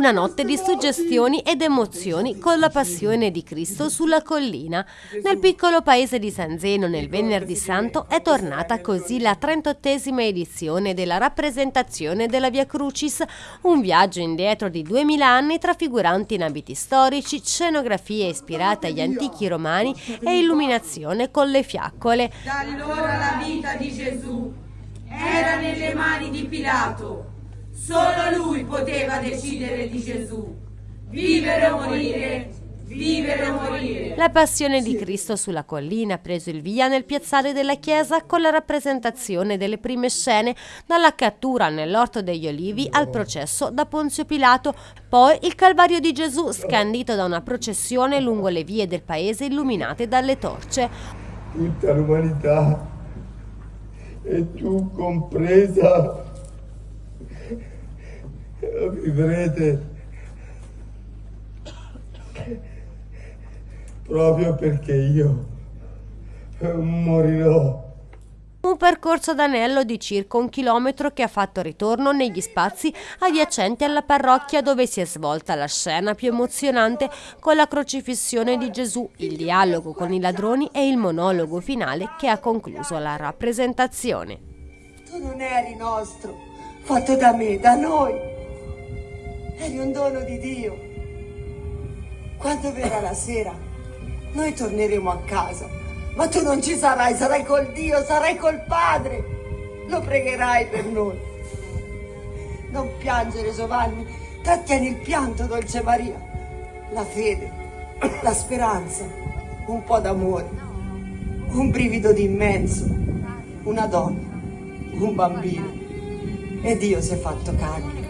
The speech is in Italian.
Una notte di suggestioni ed emozioni con la passione di Cristo sulla collina. Nel piccolo paese di San Zeno, nel Venerdì Santo, è tornata così la 38esima edizione della rappresentazione della Via Crucis, un viaggio indietro di 2000 anni trafiguranti in abiti storici, scenografie ispirate agli antichi romani e illuminazione con le fiaccole. Da allora la vita di Gesù era nelle mani di Pilato Solo lui poteva decidere di Gesù. Vivere o morire, vivere o morire. La passione di Cristo sulla collina ha preso il via nel piazzale della chiesa con la rappresentazione delle prime scene, dalla cattura nell'orto degli olivi al processo da Ponzio Pilato, poi il Calvario di Gesù scandito da una processione lungo le vie del paese illuminate dalle torce. Tutta l'umanità, e tu compresa, vivrete proprio perché io morirò. Un percorso d'anello di circa un chilometro che ha fatto ritorno negli spazi adiacenti alla parrocchia dove si è svolta la scena più emozionante con la crocifissione di Gesù, il dialogo con i ladroni e il monologo finale che ha concluso la rappresentazione. Tu non eri nostro, fatto da me, da noi. Eri un dono di Dio. Quando verrà la sera, noi torneremo a casa. Ma tu non ci sarai, sarai col Dio, sarai col Padre. Lo pregherai per noi. Non piangere, Giovanni. Trattieni il pianto, dolce Maria. La fede, la speranza, un po' d'amore, un brivido di immenso, una donna, un bambino. E Dio si è fatto carne.